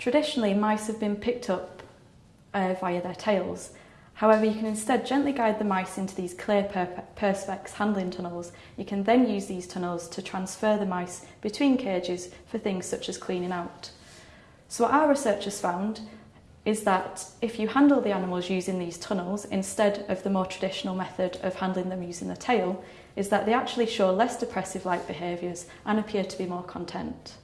Traditionally, mice have been picked up uh, via their tails. However, you can instead gently guide the mice into these clear perspex handling tunnels. You can then use these tunnels to transfer the mice between cages for things such as cleaning out. So what our researchers found is that if you handle the animals using these tunnels instead of the more traditional method of handling them using the tail, is that they actually show less depressive-like behaviours and appear to be more content.